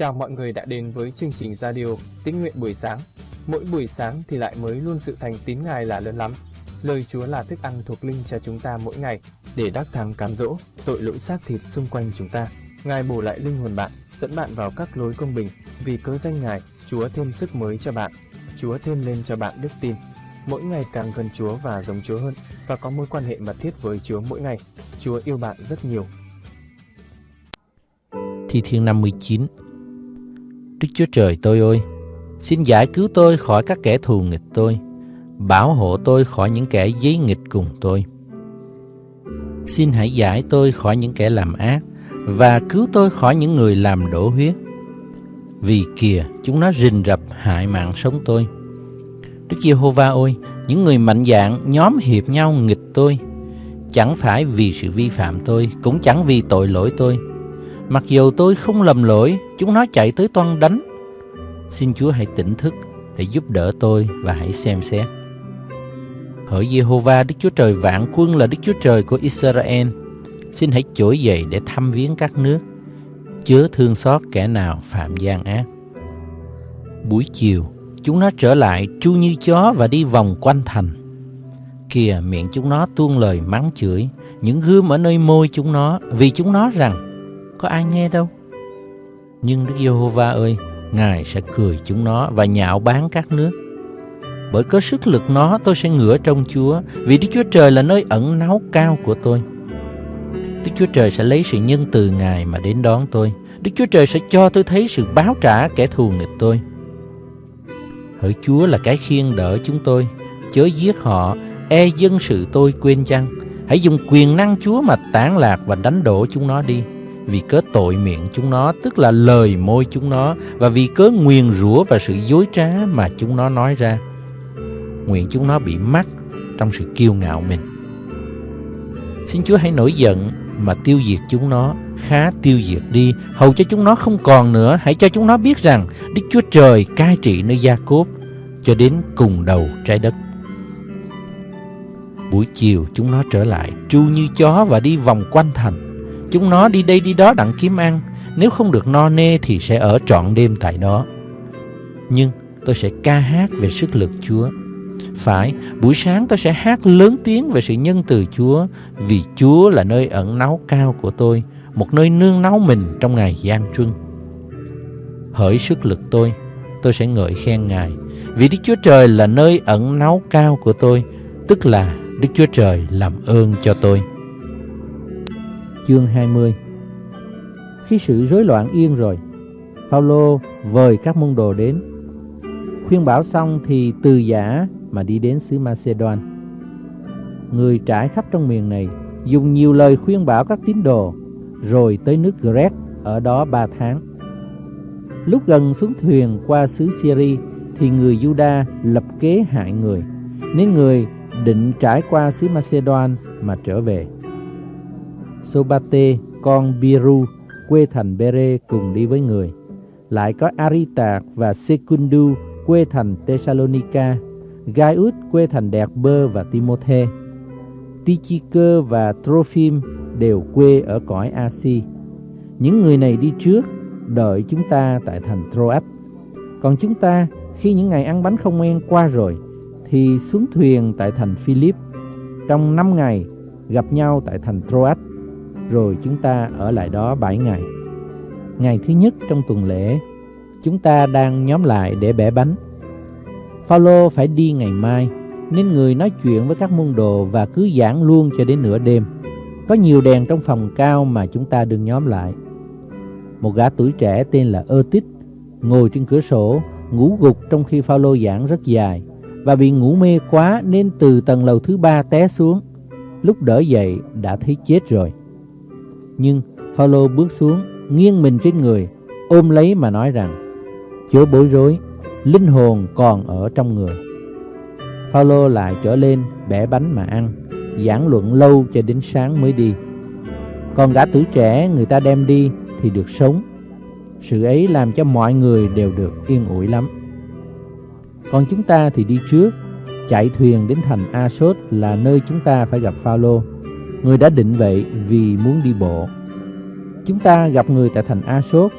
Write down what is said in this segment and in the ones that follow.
Chào mọi người đã đến với chương trình radio Tín nguyện buổi sáng. Mỗi buổi sáng thì lại mới luôn sự thành tín Ngài là lớn lắm. Lời Chúa là thức ăn thuộc linh cho chúng ta mỗi ngày để đắc thắng cám dỗ tội lỗi xác thịt xung quanh chúng ta. Ngài bổ lại linh hồn bạn, dẫn bạn vào các lối công bình. Vì cớ danh Ngài, Chúa thêm sức mới cho bạn. Chúa thêm lên cho bạn đức tin. Mỗi ngày càng gần Chúa và giống Chúa hơn và có mối quan hệ mật thiết với Chúa mỗi ngày. Chúa yêu bạn rất nhiều. Thi Thiên 59 Đức Chúa Trời tôi ơi, xin giải cứu tôi khỏi các kẻ thù nghịch tôi, bảo hộ tôi khỏi những kẻ giấy nghịch cùng tôi. Xin hãy giải tôi khỏi những kẻ làm ác và cứu tôi khỏi những người làm đổ huyết. Vì kìa, chúng nó rình rập hại mạng sống tôi. Đức Giê-hô-va ơi, những người mạnh dạn nhóm hiệp nhau nghịch tôi, chẳng phải vì sự vi phạm tôi, cũng chẳng vì tội lỗi tôi, Mặc dù tôi không lầm lỗi, chúng nó chạy tới toan đánh. Xin Chúa hãy tỉnh thức để giúp đỡ tôi và hãy xem xét. Hỡi Jehovah Đức Chúa Trời vạn quân là Đức Chúa Trời của Israel, xin hãy trỗi dậy để thăm viếng các nước, chớ thương xót kẻ nào phạm gian ác. Buổi chiều, chúng nó trở lại tru như chó và đi vòng quanh thành. Kìa miệng chúng nó tuôn lời mắng chửi, những gươm ở nơi môi chúng nó vì chúng nó rằng có ai nghe đâu. Nhưng Đức Giê-hô-va ơi, Ngài sẽ cười chúng nó và nhạo báng các nước. Bởi có sức lực nó tôi sẽ ngửa trong Chúa, vì Đức Chúa Trời là nơi ẩn náu cao của tôi. Đức Chúa Trời sẽ lấy sự nhân từ Ngài mà đến đón tôi. Đức Chúa Trời sẽ cho tôi thấy sự báo trả kẻ thù nghịch tôi. Hỡi Chúa là cái khiên đỡ chúng tôi, chớ giết họ, e dân sự tôi quên chăng. Hãy dùng quyền năng Chúa mà tán lạc và đánh đổ chúng nó đi vì cớ tội miệng chúng nó, tức là lời môi chúng nó, và vì cớ nguyền rủa và sự dối trá mà chúng nó nói ra. Nguyện chúng nó bị mắc trong sự kiêu ngạo mình. Xin chúa hãy nổi giận mà tiêu diệt chúng nó, khá tiêu diệt đi, hầu cho chúng nó không còn nữa. Hãy cho chúng nó biết rằng đức chúa trời cai trị nơi gia cốp cho đến cùng đầu trái đất. Buổi chiều chúng nó trở lại, tru như chó và đi vòng quanh thành. Chúng nó đi đây đi đó đặng kiếm ăn, nếu không được no nê thì sẽ ở trọn đêm tại đó. Nhưng tôi sẽ ca hát về sức lực Chúa. Phải, buổi sáng tôi sẽ hát lớn tiếng về sự nhân từ Chúa, vì Chúa là nơi ẩn náu cao của tôi, một nơi nương náu mình trong ngày gian truân. Hỡi sức lực tôi, tôi sẽ ngợi khen Ngài, vì Đức Chúa Trời là nơi ẩn náu cao của tôi, tức là Đức Chúa Trời làm ơn cho tôi. Chương 20 Khi sự rối loạn yên rồi, Phaolô vời các môn đồ đến. Khuyên bảo xong thì từ giả mà đi đến xứ Macedon. Người trải khắp trong miền này dùng nhiều lời khuyên bảo các tín đồ, rồi tới nước Grec ở đó ba tháng. Lúc gần xuống thuyền qua xứ Syria thì người Juda lập kế hại người, nên người định trải qua xứ Macedon mà trở về. Sobate, con Biru, quê thành Bere cùng đi với người. Lại có Arita và Secundu, quê thành Thessalonica, Gaius, quê thành Đẹp Bơ và Timothe. Tychicơ và Trophim đều quê ở cõi Asi. Những người này đi trước, đợi chúng ta tại thành Troas. Còn chúng ta, khi những ngày ăn bánh không men qua rồi, thì xuống thuyền tại thành Philip. Trong năm ngày, gặp nhau tại thành Troas rồi chúng ta ở lại đó 7 ngày. Ngày thứ nhất trong tuần lễ, chúng ta đang nhóm lại để bẻ bánh. Phaolô phải đi ngày mai, nên người nói chuyện với các môn đồ và cứ giảng luôn cho đến nửa đêm. Có nhiều đèn trong phòng cao mà chúng ta đừng nhóm lại. Một gã tuổi trẻ tên là Ơ Tích ngồi trên cửa sổ, ngủ gục trong khi Phaolô giảng rất dài và bị ngủ mê quá nên từ tầng lầu thứ ba té xuống. Lúc đỡ dậy đã thấy chết rồi. Nhưng Phaolô bước xuống, nghiêng mình trên người, ôm lấy mà nói rằng: Chúa bối rối, linh hồn còn ở trong người. Phaolô lại trở lên bẻ bánh mà ăn, giảng luận lâu cho đến sáng mới đi. Còn gã tử trẻ người ta đem đi thì được sống. Sự ấy làm cho mọi người đều được yên ủi lắm. Còn chúng ta thì đi trước, chạy thuyền đến thành Asốt là nơi chúng ta phải gặp Phaolô. Người đã định vậy vì muốn đi bộ. Chúng ta gặp người tại thành Asốt,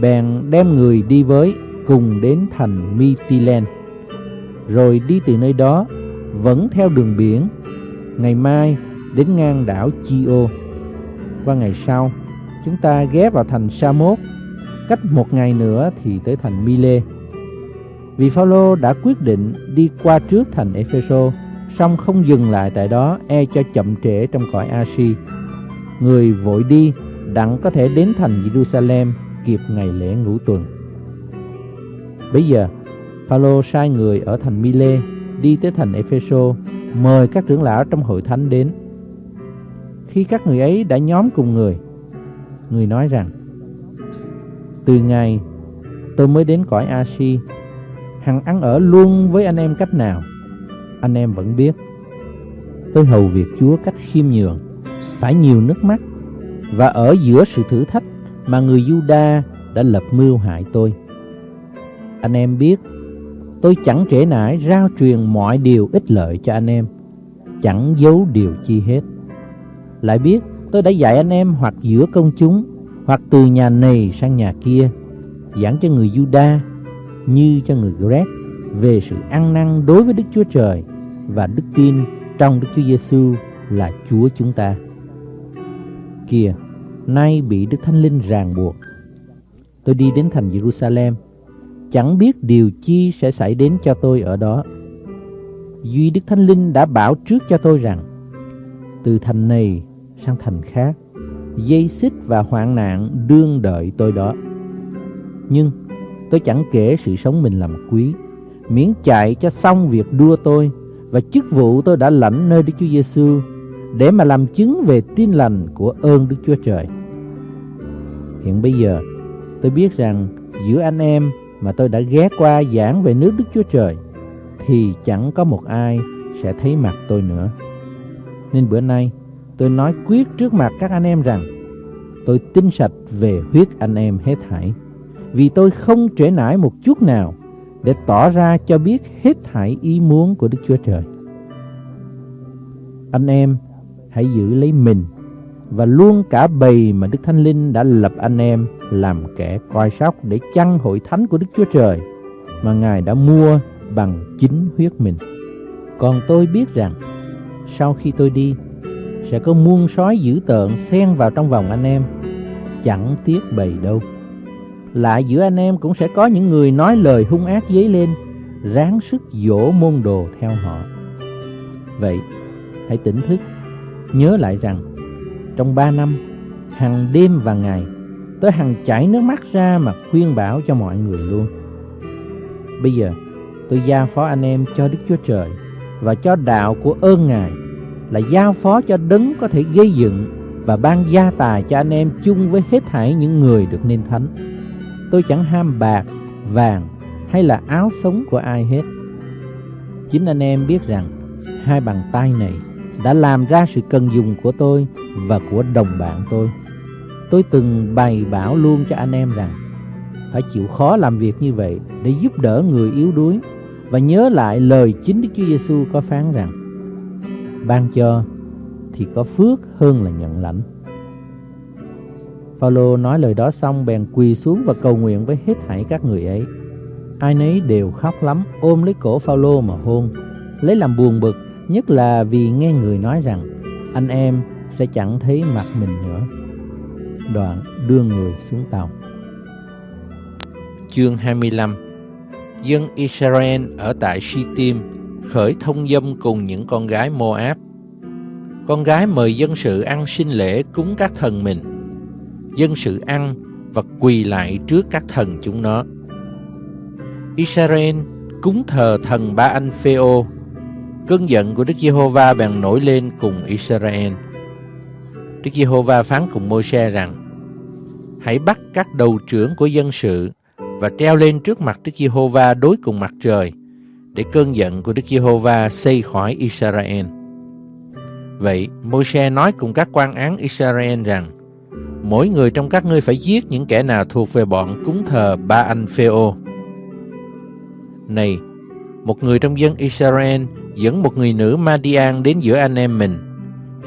bèn đem người đi với cùng đến thành Mytilen, rồi đi từ nơi đó vẫn theo đường biển, ngày mai đến ngang đảo Chio. Qua ngày sau, chúng ta ghé vào thành Samos, cách một ngày nữa thì tới thành Mile. Vì Phaolô đã quyết định đi qua trước thành Ephesos song không dừng lại tại đó e cho chậm trễ trong cõi Asia. Người vội đi đặng có thể đến thành Jerusalem kịp ngày lễ ngũ tuần. Bây giờ, Phaolô sai người ở thành Mile đi tới thành Epheso mời các trưởng lão trong hội thánh đến. Khi các người ấy đã nhóm cùng người, người nói rằng: Từ ngày tôi mới đến cõi Asia, hằng ăn ở luôn với anh em cách nào, anh em vẫn biết. Tôi hầu việc Chúa cách khiêm nhường, phải nhiều nước mắt và ở giữa sự thử thách mà người Juda đã lập mưu hại tôi. Anh em biết, tôi chẳng trễ nải rao truyền mọi điều ích lợi cho anh em, chẳng giấu điều chi hết. Lại biết tôi đã dạy anh em hoặc giữa công chúng, hoặc từ nhà này sang nhà kia, giảng cho người Juda như cho người Greg về sự ăn năn đối với Đức Chúa Trời và đức tin trong Đức Chúa Giêsu là Chúa chúng ta. Kìa, nay bị Đức Thánh Linh ràng buộc. Tôi đi đến thành Jerusalem, chẳng biết điều chi sẽ xảy đến cho tôi ở đó. Duy Đức Thánh Linh đã bảo trước cho tôi rằng, từ thành này sang thành khác, dây xích và hoạn nạn đương đợi tôi đó. Nhưng tôi chẳng kể sự sống mình làm quý, miễn chạy cho xong việc đua tôi và chức vụ tôi đã lãnh nơi Đức Chúa Giêsu để mà làm chứng về tin lành của ơn Đức Chúa Trời. Hiện bây giờ, tôi biết rằng giữa anh em mà tôi đã ghé qua giảng về nước Đức Chúa Trời thì chẳng có một ai sẽ thấy mặt tôi nữa. Nên bữa nay tôi nói quyết trước mặt các anh em rằng tôi tin sạch về huyết anh em hết thảy vì tôi không trễ nải một chút nào để tỏ ra cho biết hết thảy ý muốn của Đức Chúa Trời. Anh em hãy giữ lấy mình và luôn cả bầy mà Đức Thánh Linh đã lập anh em làm kẻ coi sóc để chăn hội thánh của Đức Chúa Trời mà Ngài đã mua bằng chính huyết mình. Còn tôi biết rằng sau khi tôi đi sẽ có muôn sói dữ tợn xen vào trong vòng anh em, chẳng tiếc bầy đâu. Lại giữa anh em cũng sẽ có những người nói lời hung ác dấy lên, ráng sức dỗ môn đồ theo họ. Vậy, hãy tỉnh thức, nhớ lại rằng trong ba năm, hàng đêm và ngày, tới hằng chảy nước mắt ra mà khuyên bảo cho mọi người luôn. Bây giờ, tôi giao phó anh em cho Đức Chúa Trời và cho đạo của ơn Ngài là giao phó cho đấng có thể gây dựng và ban gia tài cho anh em chung với hết thảy những người được nên thánh. Tôi chẳng ham bạc, vàng hay là áo sống của ai hết. Chính anh em biết rằng hai bàn tay này đã làm ra sự cần dùng của tôi và của đồng bạn tôi. Tôi từng bày bảo luôn cho anh em rằng phải chịu khó làm việc như vậy để giúp đỡ người yếu đuối và nhớ lại lời chính Đức Chúa Giêsu có phán rằng ban cho thì có phước hơn là nhận lãnh. Phaolô nói lời đó xong bèn quỳ xuống và cầu nguyện với hết thảy các người ấy. Ai nấy đều khóc lắm, ôm lấy cổ Phaolô mà hôn, lấy làm buồn bực, nhất là vì nghe người nói rằng anh em sẽ chẳng thấy mặt mình nữa. Đoạn đưa người xuống tàu. Chương 25 Dân Israel ở tại Shittim khởi thông dâm cùng những con gái Moab. Con gái mời dân sự ăn sinh lễ cúng các thần mình. Dân sự ăn và quỳ lại trước các thần chúng nó. Israel cúng thờ thần Ba Anh Phêô. Cơn giận của Đức Giê-hô-va bèn nổi lên cùng Israel. Đức Giê-hô-va phán cùng Môi-se rằng: Hãy bắt các đầu trưởng của dân sự và treo lên trước mặt Đức Giê-hô-va đối cùng mặt trời để cơn giận của Đức Giê-hô-va xây khỏi Israel. Vậy, Môi-se nói cùng các quan án Israel rằng: Mỗi người trong các ngươi phải giết những kẻ nào thuộc về bọn cúng thờ Ba Anh Phêô. Này, một người trong dân Israel dẫn một người nữ Madian đến giữa anh em mình,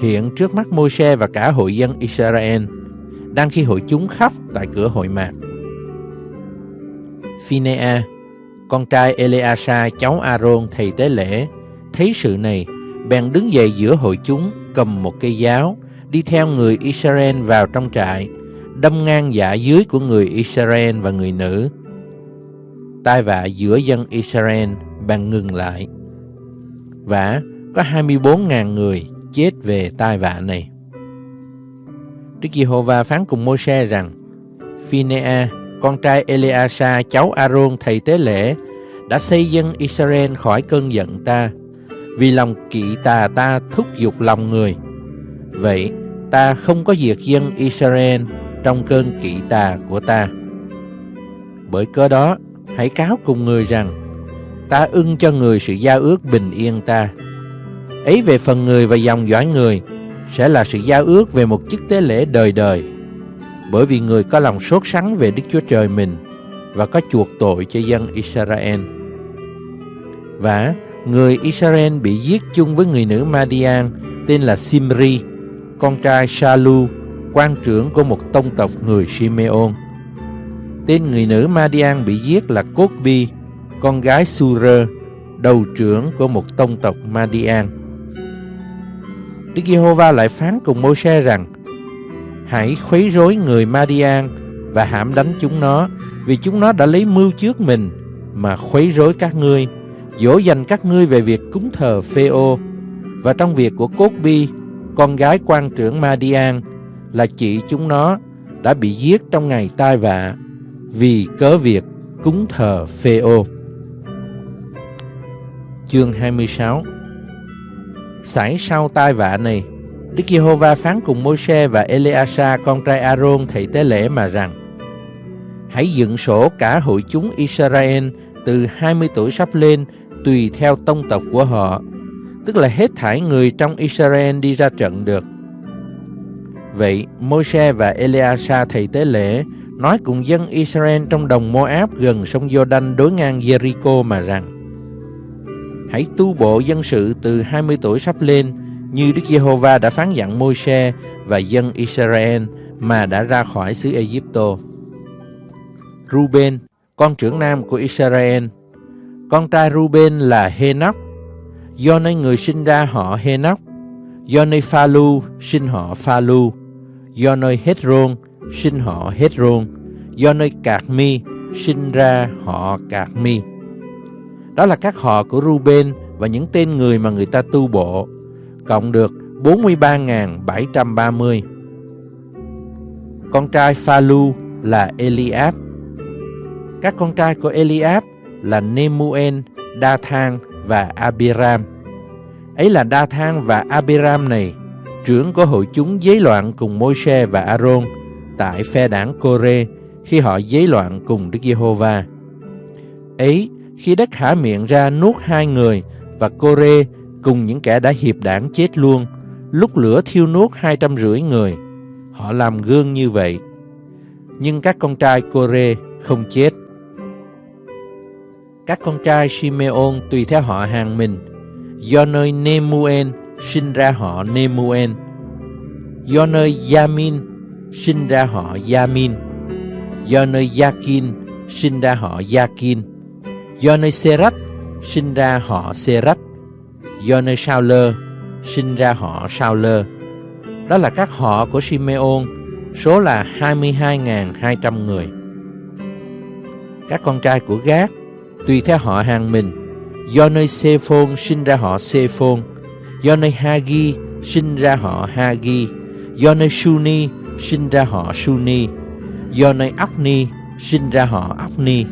hiện trước mắt Môi-se và cả hội dân Israel, đang khi hội chúng khóc tại cửa hội mạc. Phinea, con trai Eleasa cháu Aaron thầy tế lễ, thấy sự này, bèn đứng dậy giữa hội chúng, cầm một cây giáo, đi theo người Israel vào trong trại, đâm ngang dạ dưới của người Israel và người nữ. Tai vạ giữa dân Israel bằng ngừng lại. Và có 24.000 người chết về tai vạ này. Đức Giê-hô-va phán cùng Môi-se rằng, Phinea, con trai Eleasa, cháu Aaron thầy tế lễ, đã xây dân Israel khỏi cơn giận ta, vì lòng kỵ tà ta thúc giục lòng người. Vậy, ta không có diệt dân Israel trong cơn kỵ tà của ta. Bởi cớ đó, hãy cáo cùng người rằng, ta ưng cho người sự giao ước bình yên ta. Ấy về phần người và dòng dõi người, sẽ là sự giao ước về một chức tế lễ đời đời. Bởi vì người có lòng sốt sắng về Đức Chúa Trời mình và có chuộc tội cho dân Israel. Và người Israel bị giết chung với người nữ Madian tên là Simri, con trai Shalu, quan trưởng của một tông tộc người Simeon. Tên người nữ Madian bị giết là Cốt-bi, con gái Surer, đầu trưởng của một tông tộc Madian. Đức Giê-hô-va lại phán cùng Môi-se rằng Hãy khuấy rối người Madian và hãm đánh chúng nó vì chúng nó đã lấy mưu trước mình mà khuấy rối các ngươi dỗ dành các ngươi về việc cúng thờ Phê-ô và trong việc của Cốt Bi con gái quan trưởng Madian là chị chúng nó đã bị giết trong ngày tai vạ vì cớ việc cúng thờ Phê-ô. Chương 26 Xảy sau tai vạ này, Đức Giê-hô-va phán cùng Môi-se và Eleasa con trai A-rôn thầy tế lễ mà rằng Hãy dựng sổ cả hội chúng Israel từ 20 tuổi sắp lên tùy theo tông tộc của họ, tức là hết thảy người trong Israel đi ra trận được. Vậy, Môi-se và Eleasa thầy tế lễ nói cùng dân Israel trong đồng Moab gần sông Jordan đối ngang Jericho mà rằng Hãy tu bộ dân sự từ 20 tuổi sắp lên như Đức Giê-hô-va đã phán dặn Môi-se và dân Israel mà đã ra khỏi xứ Ai-cập. Ruben, con trưởng nam của Israel, con trai Ruben là Henoch, do nơi người sinh ra họ Henoch, do nơi Phalu sinh họ Phalu, do nơi Hezron sinh họ Hezron, do nơi Cạc Mi sinh ra họ Cạc Mi. Đó là các họ của Ruben và những tên người mà người ta tu bộ, cộng được 43.730. Con trai Phalu là Eliab. Các con trai của Eliab là Nemuel, Dathan và Abiram. Ấy là đa thang và Abiram này, trưởng của hội chúng giấy loạn cùng Môi-se và Aaron tại phe đảng Cô-rê khi họ giấy loạn cùng Đức Giê-hô-va. Ấy khi đất hả miệng ra nuốt hai người và Cô-rê cùng những kẻ đã hiệp đảng chết luôn, lúc lửa thiêu nuốt hai trăm rưỡi người. Họ làm gương như vậy. Nhưng các con trai Cô-rê không chết. Các con trai Simeon tùy theo họ hàng mình, do nơi Nemuel sinh ra họ Nemuel, do nơi Yamin sinh ra họ Yamin, do nơi Yakin sinh ra họ Yakin, do nơi Serach sinh ra họ Serach, do nơi Sauler sinh ra họ Sauler. Đó là các họ của Simeon, số là 22.200 người. Các con trai của Gác tùy theo họ hàng mình, do nơi Sephon sinh ra họ Sephon, do nơi Hagi sinh ra họ Hagi, do nơi Suni sinh ra họ Suni, do nơi Ocni sinh ra họ Ocni,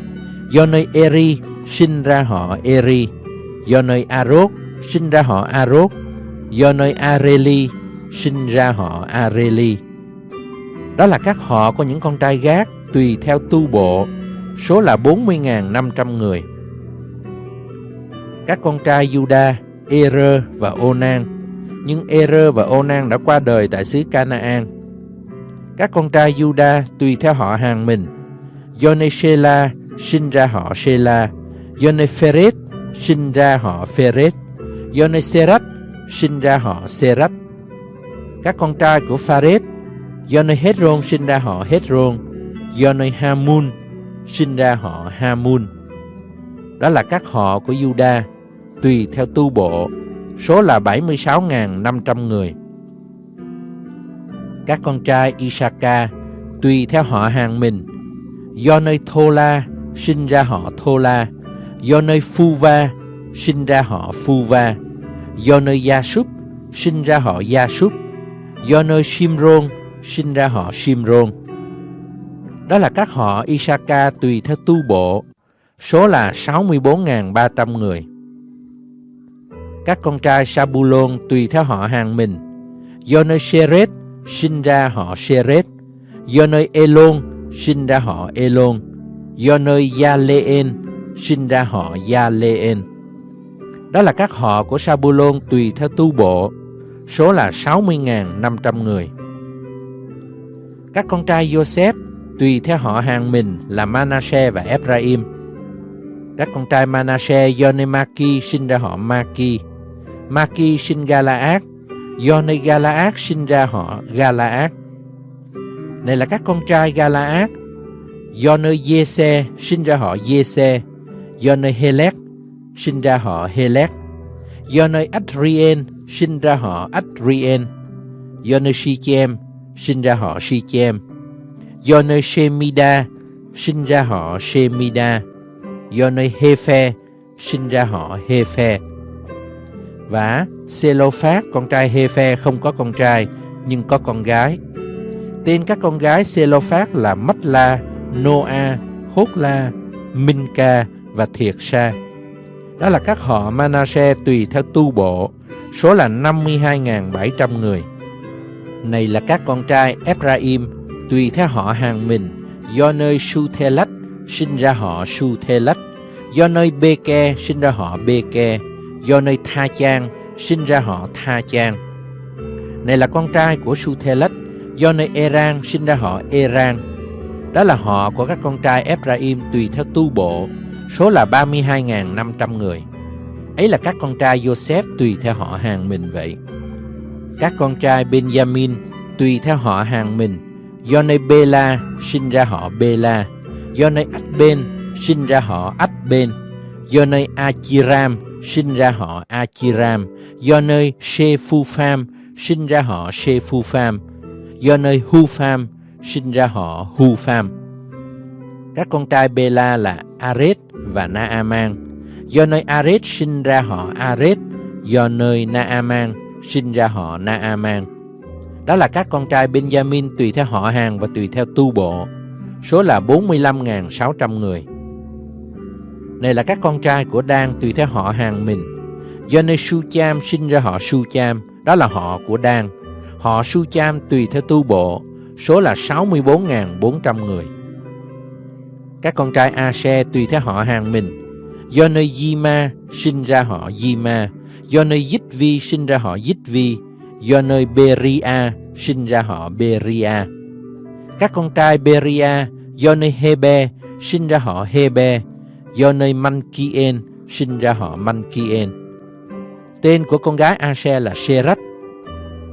do nơi Eri sinh ra họ Eri, do nơi Arốt sinh ra họ Arốt, do nơi Areli sinh ra họ Areli. Đó là các họ của những con trai gác tùy theo tu bộ, số là 40.500 người. Các con trai Juda, Er và Onan, nhưng Er và Onan đã qua đời tại xứ Canaan. Các con trai Juda tùy theo họ hàng mình, do sinh ra họ Shela, do sinh ra họ Pheret, do sinh ra họ Serat. Các con trai của Pharet, do sinh ra họ Hezron, do sinh ra họ Hamun. Đó là các họ của Juda, tùy theo tu bộ, số là 76.500 người. Các con trai Isaka tùy theo họ hàng mình, do nơi Thola sinh ra họ Thola, do nơi Phuva sinh ra họ Phuva, do nơi Gia Súp sinh ra họ Gia Súp, do nơi Simron sinh ra họ Simron. Đó là các họ Isaka tùy theo tu bộ, số là 64.300 người. Các con trai Sabulon tùy theo họ hàng mình, do nơi Seret sinh ra họ Seret, do nơi Elon sinh ra họ Elon, do nơi Yaleen sinh ra họ Yaleen. Đó là các họ của Sabulon tùy theo tu bộ, số là 60.500 người. Các con trai Joseph tùy theo họ hàng mình là Manasseh và Ephraim. Các con trai Manasseh Yonemaki sinh ra họ Maki. Maki sinh Galaad, do nơi Galaad sinh ra họ Galaad. Này là các con trai Galaad, do nơi sinh ra họ Yese do nơi Helek sinh ra họ Helek, do nơi Adrien sinh ra họ Adrien, do nơi sinh ra họ Shichem do nơi Shemida sinh ra họ Shemida, do nơi Hephe sinh ra họ Hephe. Và Selophat, con trai Hephe không có con trai nhưng có con gái. Tên các con gái Selophat là Matla, Noa, Hốtla, Minka và Thiệt Sa. Đó là các họ Manasseh tùy theo tu bộ, số là 52.700 người. Này là các con trai Ephraim tùy theo họ hàng mình, do nơi Su-thê-lách sinh ra họ Su-thê-lách, do nơi Bê-ke sinh ra họ Bê-ke, do nơi Tha Chang sinh ra họ Tha Chang. Này là con trai của Su-thê-lách, do nơi Eran sinh ra họ Eran. Đó là họ của các con trai Ephraim tùy theo tu bộ, số là 32.500 người. Ấy là các con trai Joseph tùy theo họ hàng mình vậy. Các con trai Benjamin tùy theo họ hàng mình, do nơi Bela sinh ra họ Bela, do nơi Ach-ben sinh ra họ Ach-ben, do nơi Achiram sinh ra họ Achiram, do nơi Shephupham sinh ra họ Shephupham, do nơi Hupham sinh ra họ Hupham. Các con trai Bela là Aret và Naaman, do nơi Aret sinh ra họ Aret, do nơi Naaman sinh ra họ Naaman. Đó là các con trai Benjamin tùy theo họ hàng và tùy theo tu bộ, số là 45.600 người. Này là các con trai của Đan tùy theo họ hàng mình. Do nơi Su-cham sinh ra họ Su-cham, đó là họ của Đan. Họ Su-cham tùy theo tu bộ, số là 64.400 người. Các con trai A-se tùy theo họ hàng mình. Do nơi Di-ma sinh ra họ Di-ma, do nơi Dích Vi sinh ra họ Dích Vi, do nơi Beria sinh ra họ Beria. Các con trai Beria do nơi Hebe sinh ra họ Hebe, do nơi Mankien sinh ra họ Mankien. Tên của con gái Ase là Serach.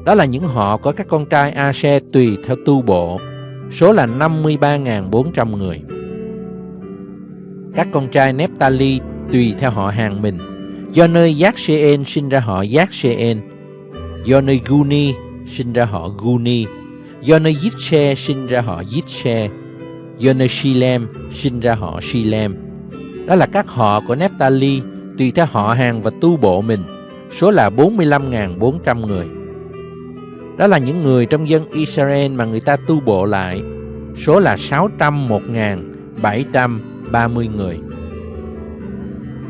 Đó là những họ có các con trai Ase tùy theo tu bộ, số là 53.400 người. Các con trai Nephtali tùy theo họ hàng mình, do nơi Giác sinh ra họ Giác do nơi Guni sinh ra họ Guni, do nơi sinh ra họ Jitse. do nơi sinh ra họ Shilem. Đó là các họ của Nephtali tùy theo họ hàng và tu bộ mình, số là 45.400 người. Đó là những người trong dân Israel mà người ta tu bộ lại, số là 601.730 người.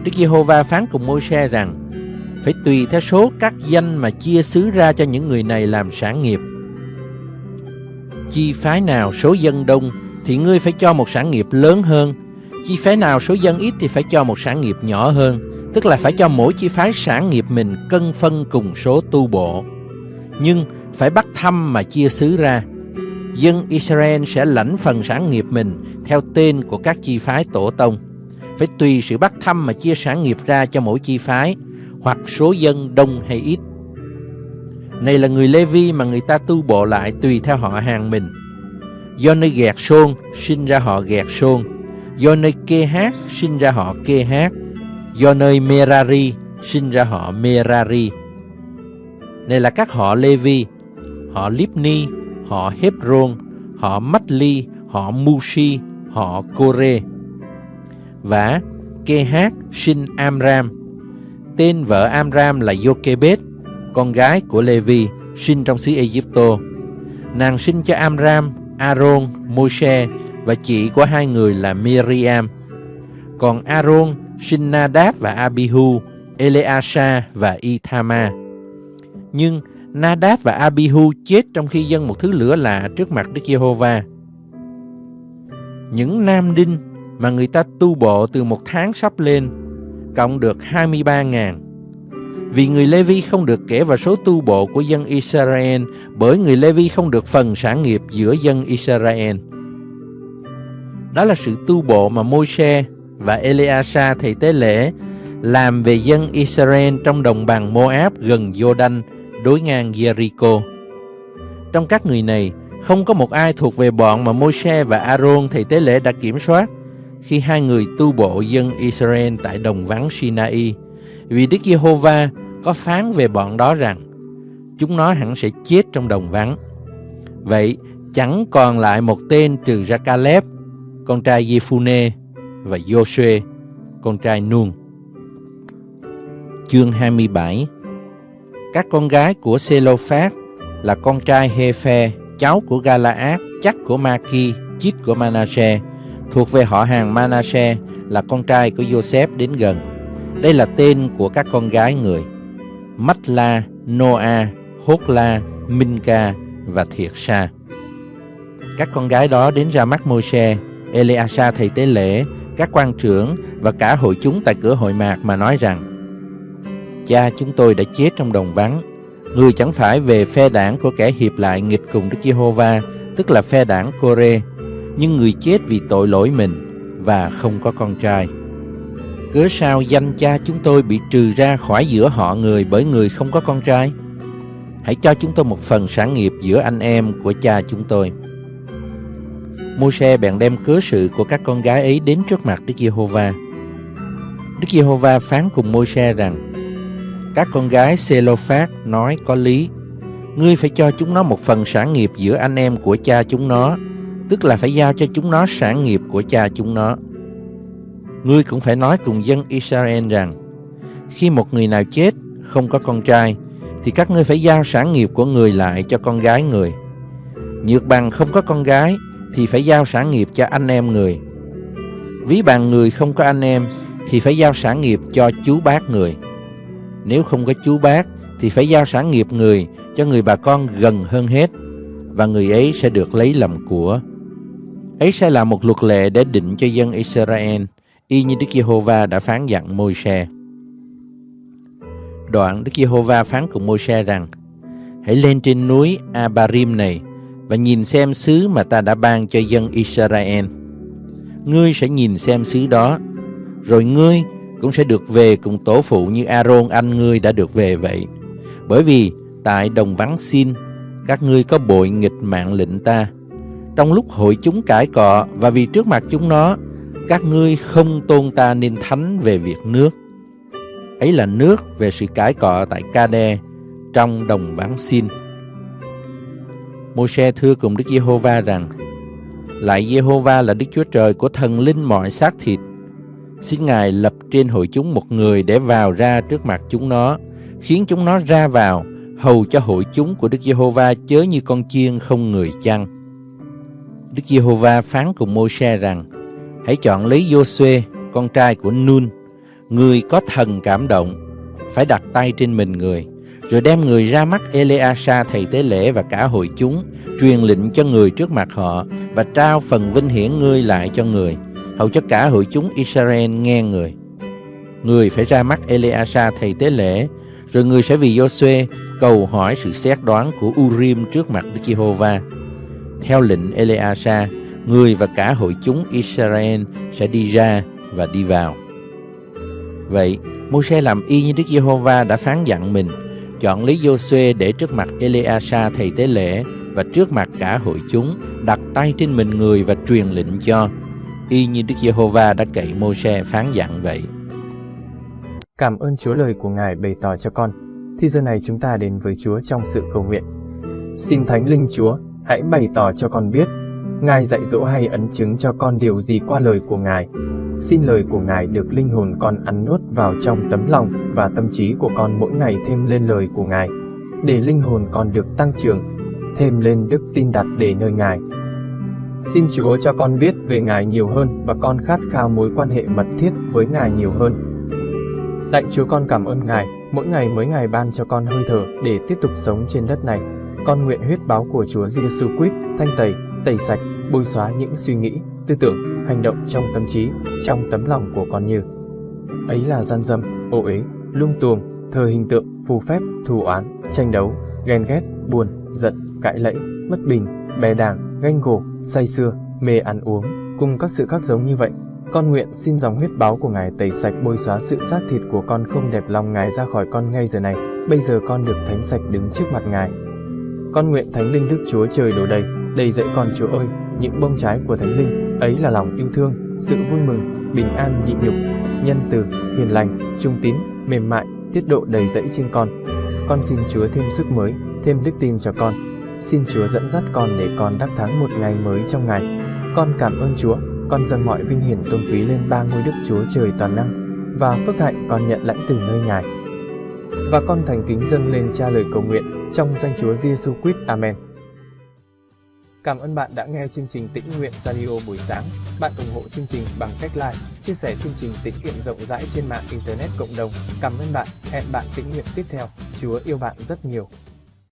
Đức Giê-hô-va phán cùng Môi-se rằng, phải tùy theo số các danh mà chia xứ ra cho những người này làm sản nghiệp. Chi phái nào số dân đông thì ngươi phải cho một sản nghiệp lớn hơn, chi phái nào số dân ít thì phải cho một sản nghiệp nhỏ hơn, tức là phải cho mỗi chi phái sản nghiệp mình cân phân cùng số tu bộ. Nhưng phải bắt thăm mà chia xứ ra. Dân Israel sẽ lãnh phần sản nghiệp mình theo tên của các chi phái tổ tông. Phải tùy sự bắt thăm mà chia sản nghiệp ra cho mỗi chi phái, hoặc số dân đông hay ít. Này là người Lê Vi mà người ta tu bộ lại tùy theo họ hàng mình. Do nơi gẹt xôn sinh ra họ gẹt xôn, Do nơi Kê Hát sinh ra họ Kê Hát. Do nơi Merari sinh ra họ Merari. Này là các họ Levi, họ Lipni, họ Hebron, họ Matli, họ Mushi, họ Kore. Và Kê Hát sinh Amram. Tên vợ Amram là Jochebed, con gái của Levi, sinh trong xứ Egypto. Nàng sinh cho Amram, Aaron, Moshe và chị của hai người là Miriam. Còn Aaron sinh Nadab và Abihu, Eleasa và Ithama. Nhưng Nadab và Abihu chết trong khi dâng một thứ lửa lạ trước mặt Đức Giê-hô-va. Những nam đinh mà người ta tu bộ từ một tháng sắp lên cộng được 23.000. Vì người Lê-vi không được kể vào số tu bộ của dân Israel bởi người Lê-vi không được phần sản nghiệp giữa dân Israel. Đó là sự tu bộ mà Môi-se và Eleasa thầy tế lễ làm về dân Israel trong đồng bằng Moab gần Jordan đối ngang Jericho. Trong các người này, không có một ai thuộc về bọn mà Môi-se và Aaron thầy tế lễ đã kiểm soát khi hai người tu bộ dân Israel tại đồng vắng Sinai. Vì Đức Giê-hô-va có phán về bọn đó rằng chúng nó hẳn sẽ chết trong đồng vắng. Vậy chẳng còn lại một tên trừ ra Caleb, con trai Giê-phu-nê và Joshua, con trai Nun. Chương 27 Các con gái của Sê-lô-phát là con trai Hê-phe, cháu của Gala-át, chắc của Ma-ki, chít của Manasseh, thuộc về họ hàng Manasseh là con trai của Joseph đến gần. Đây là tên của các con gái người. Matla, Noa, Hốt-la, Minka và Thiệt Sa. Các con gái đó đến ra mắt Môi-se, Eleasa thầy tế lễ, các quan trưởng và cả hội chúng tại cửa hội mạc mà nói rằng Cha chúng tôi đã chết trong đồng vắng Người chẳng phải về phe đảng của kẻ hiệp lại nghịch cùng Đức Giê-hô-va Tức là phe đảng Cô-rê nhưng người chết vì tội lỗi mình Và không có con trai Cớ sao danh cha chúng tôi bị trừ ra khỏi giữa họ người Bởi người không có con trai Hãy cho chúng tôi một phần sản nghiệp giữa anh em của cha chúng tôi Môi-se bèn đem cớ sự của các con gái ấy đến trước mặt Đức Giê-hô-va. Đức Giê-hô-va phán cùng Môi-se rằng: Các con gái Sê-lô-phát nói có lý. Ngươi phải cho chúng nó một phần sản nghiệp giữa anh em của cha chúng nó, tức là phải giao cho chúng nó sản nghiệp của cha chúng nó. Ngươi cũng phải nói cùng dân Israel rằng: Khi một người nào chết không có con trai, thì các ngươi phải giao sản nghiệp của người lại cho con gái người. Nhược bằng không có con gái thì phải giao sản nghiệp cho anh em người. Ví bằng người không có anh em thì phải giao sản nghiệp cho chú bác người. Nếu không có chú bác thì phải giao sản nghiệp người cho người bà con gần hơn hết và người ấy sẽ được lấy làm của. Ấy sẽ là một luật lệ để định cho dân Israel, y như Đức Giê-hô-va đã phán dặn Môi-se. Đoạn Đức Giê-hô-va phán cùng Môi-se rằng: Hãy lên trên núi Abarim này và nhìn xem xứ mà ta đã ban cho dân Israel. Ngươi sẽ nhìn xem xứ đó, rồi ngươi cũng sẽ được về cùng tổ phụ như Aaron anh ngươi đã được về vậy. Bởi vì tại đồng vắng xin, các ngươi có bội nghịch mạng lệnh ta. Trong lúc hội chúng cãi cọ và vì trước mặt chúng nó, các ngươi không tôn ta nên thánh về việc nước. Ấy là nước về sự cãi cọ tại kade trong đồng vắng xin. Môi-se thưa cùng Đức Giê-hô-va rằng Lại Giê-hô-va là Đức Chúa Trời của thần linh mọi xác thịt Xin Ngài lập trên hội chúng một người để vào ra trước mặt chúng nó Khiến chúng nó ra vào Hầu cho hội chúng của Đức Giê-hô-va chớ như con chiên không người chăn Đức Giê-hô-va phán cùng Môi-se rằng Hãy chọn lấy Giô-suê, con trai của Nun Người có thần cảm động Phải đặt tay trên mình người rồi đem người ra mắt Eleasa thầy tế lễ và cả hội chúng, truyền lệnh cho người trước mặt họ và trao phần vinh hiển ngươi lại cho người, hầu cho cả hội chúng Israel nghe người. Người phải ra mắt Eleasa thầy tế lễ, rồi người sẽ vì Joshua cầu hỏi sự xét đoán của Urim trước mặt Đức Giê-hô-va. Theo lệnh Eleasa, người và cả hội chúng Israel sẽ đi ra và đi vào. Vậy, Môi-se làm y như Đức Giê-hô-va đã phán dặn mình, chọn lấy Giô-suê để trước mặt Eleasa thầy tế lễ và trước mặt cả hội chúng đặt tay trên mình người và truyền lệnh cho y như Đức Giê-hô-va đã cậy Mô-se phán dặn vậy. Cảm ơn Chúa lời của Ngài bày tỏ cho con. Thì giờ này chúng ta đến với Chúa trong sự cầu nguyện. Xin Thánh Linh Chúa, hãy bày tỏ cho con biết, Ngài dạy dỗ hay ấn chứng cho con điều gì qua lời của Ngài. Xin lời của Ngài được linh hồn con ăn nuốt vào trong tấm lòng và tâm trí của con mỗi ngày thêm lên lời của Ngài, để linh hồn con được tăng trưởng, thêm lên đức tin đặt để nơi Ngài. Xin Chúa cho con biết về Ngài nhiều hơn và con khát khao mối quan hệ mật thiết với Ngài nhiều hơn. Lạy Chúa con cảm ơn Ngài, mỗi ngày mới Ngài ban cho con hơi thở để tiếp tục sống trên đất này. Con nguyện huyết báo của Chúa Giêsu Christ thanh tẩy, tẩy sạch, bôi xóa những suy nghĩ, tư tưởng, hành động trong tâm trí, trong tấm lòng của con như ấy là gian dâm, ô uế, lung tuồng, thờ hình tượng, phù phép, thù oán, tranh đấu, ghen ghét, buồn, giận, cãi lẫy, bất bình, bè đảng, ganh gổ, say sưa, mê ăn uống, cùng các sự khác giống như vậy. Con nguyện xin dòng huyết báo của Ngài tẩy sạch bôi xóa sự xác thịt của con không đẹp lòng Ngài ra khỏi con ngay giờ này. Bây giờ con được thánh sạch đứng trước mặt Ngài. Con nguyện Thánh Linh Đức Chúa trời đổ đầy, đầy dẫy con Chúa ơi, những bông trái của Thánh Linh, ấy là lòng yêu thương, sự vui mừng, bình an nhịn nhục, nhân từ, hiền lành, trung tín, mềm mại, tiết độ đầy dẫy trên con. Con xin Chúa thêm sức mới, thêm đức tin cho con. Xin Chúa dẫn dắt con để con đắc thắng một ngày mới trong ngày. Con cảm ơn Chúa, con dâng mọi vinh hiển tôn quý lên ba ngôi Đức Chúa trời toàn năng, và phước hạnh con nhận lãnh từ nơi Ngài. Và con thành kính dâng lên cha lời cầu nguyện trong danh Chúa Giêsu Christ. Amen. Cảm ơn bạn đã nghe chương trình Tĩnh Nguyện Radio buổi sáng. Bạn ủng hộ chương trình bằng cách like, chia sẻ chương trình tĩnh nguyện rộng rãi trên mạng Internet cộng đồng. Cảm ơn bạn. Hẹn bạn tĩnh nguyện tiếp theo. Chúa yêu bạn rất nhiều.